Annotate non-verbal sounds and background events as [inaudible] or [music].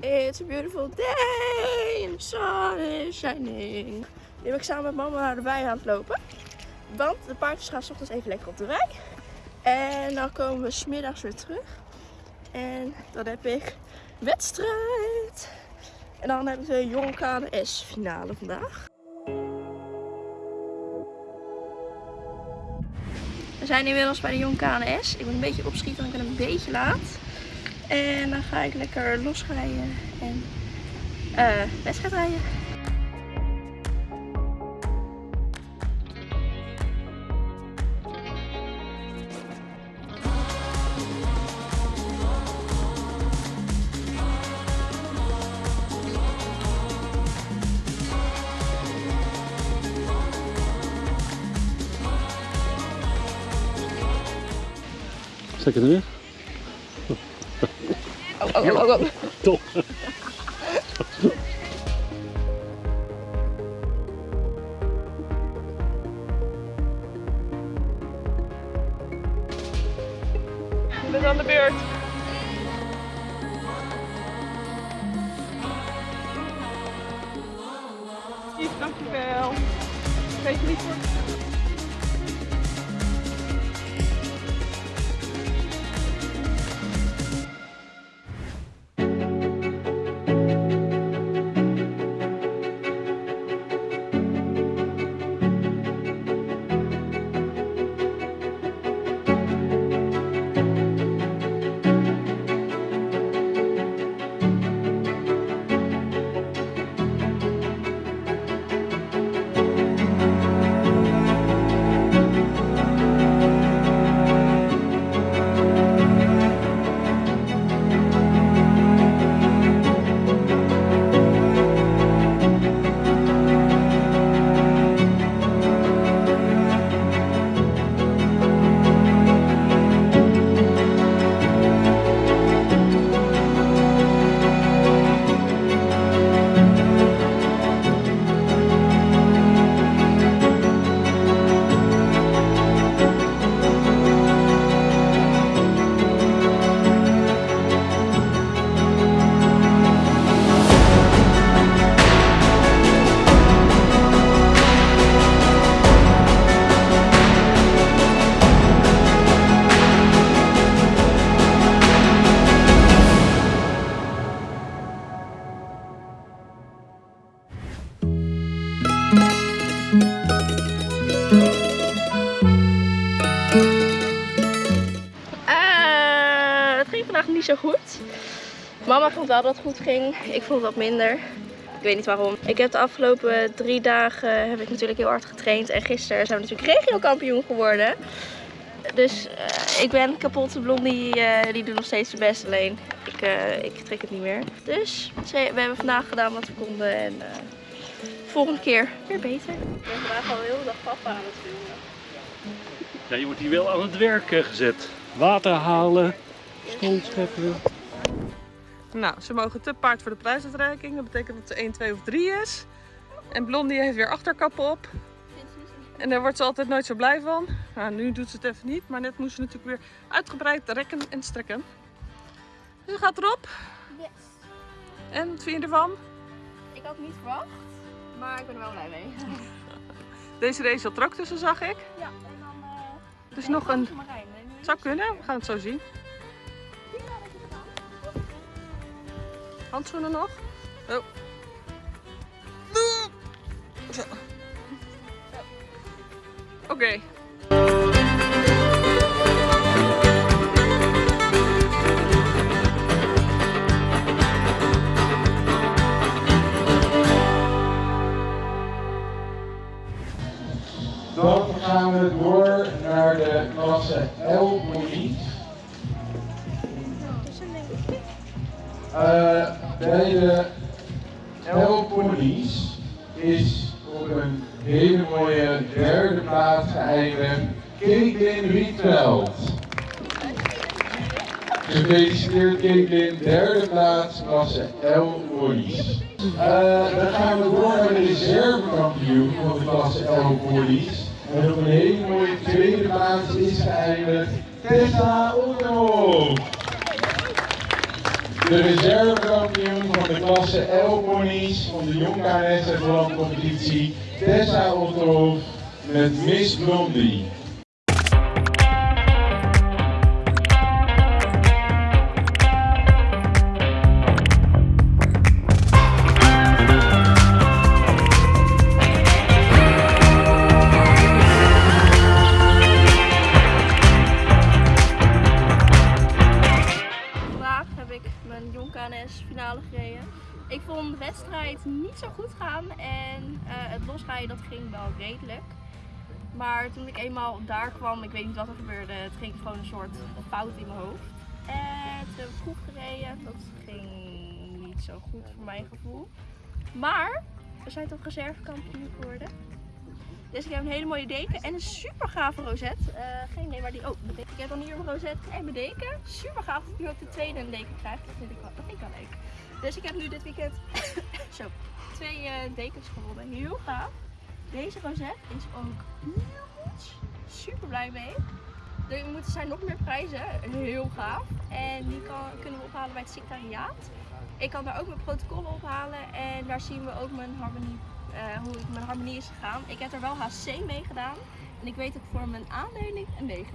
It's a beautiful day the sun is shining. Nu ben ik samen met mama naar de wei aan het lopen. Want de paardjes gaan 's ochtends even lekker op de wei. En dan komen we smiddags weer terug. En dan heb ik wedstrijd. En dan hebben we Jong KNS finale vandaag. We zijn inmiddels bij de Jong KNS. Ik moet een beetje opschieten, want ik ben een beetje laat. En dan ga ik lekker losrijden en uh, wedstrijd rijden. Zeker nu? Oh, oh, oh, oh. Top. Je bent aan de beurt. Dankjewel. Geef niet voor. Zo goed. Mama vond wel dat het goed ging. Ik vond wat minder. Ik weet niet waarom. Ik heb de afgelopen drie dagen heb ik natuurlijk heel hard getraind. En gisteren zijn we natuurlijk regio-kampioen geworden. Dus uh, ik ben kapot. Blondie die doet nog steeds zijn best. Alleen ik, uh, ik trek het niet meer. Dus we hebben vandaag gedaan wat we konden. En volgende keer weer beter. Ik ben vandaag al heel de dag papa aan het filmen. Ja, je wordt hier wel aan het werk gezet. Water halen. Nou, ze mogen te paard voor de prijsuitreiking. Dat betekent dat ze 1, 2 of 3 is. En Blondie heeft weer achterkappen op. En daar wordt ze altijd nooit zo blij van. Nou, nu doet ze het even niet, maar net moest ze natuurlijk weer uitgebreid rekken en strekken. Nu gaat erop. Yes. En wat vind je ervan? Ik had niet verwacht, maar ik ben er wel blij mee. [laughs] Deze race zat er ook tussen, zag ik. Ja, en dan... Uh, dus nog een... Zou kunnen, we gaan het zo zien. Handschoenen nog? Oh. Oké. Okay. Dan gaan we door naar de klasse L Monique. Uh, bij de is op een hele mooie derde plaats geëindigd Caitlin Rietveld. Gefeliciteerd Caitlin, derde plaats klasse L Police. Uh, dan gaan we door naar de reservekampioen van de klasse Police. En op een hele mooie tweede plaats is geëindigd Tessa Onderhoofd. De reservekampioen klasse L-ponies van de Jong KNS en competitie. Tessa Otterhof met Miss Blondie. KNS finale gereden. Ik vond de wedstrijd niet zo goed gaan en eh, het losrijden dat ging wel redelijk. Maar toen ik eenmaal daar kwam, ik weet niet wat er gebeurde, het ging gewoon een soort fout in mijn hoofd. En toen heb ik gereden, dat ging niet zo goed voor mijn gevoel. Maar we zijn toch reservekampioen geworden. Dus ik heb een hele mooie deken en een super gave rozet. Eh, geen idee waar die. Oh, ik heb dan hier mijn rozet en mijn deken. Super gaaf dat ik nu ook de tweede een deken krijg. Dat vind ik wel, dat vind ik wel leuk. Dus ik heb nu dit weekend [coughs] zo, twee eh, dekens gewonnen. Heel gaaf. Deze rozet is ook heel goed. Super blij mee. Er moeten zijn nog meer prijzen. Heel gaaf. En die kan, kunnen we ophalen bij het secretariaat. Ik kan daar ook mijn protocollen ophalen. En daar zien we ook mijn harmonie eh, hoe het mijn harmonie is gegaan. Ik heb er wel HC mee gedaan. En ik weet ook voor mijn aanleiding een 9.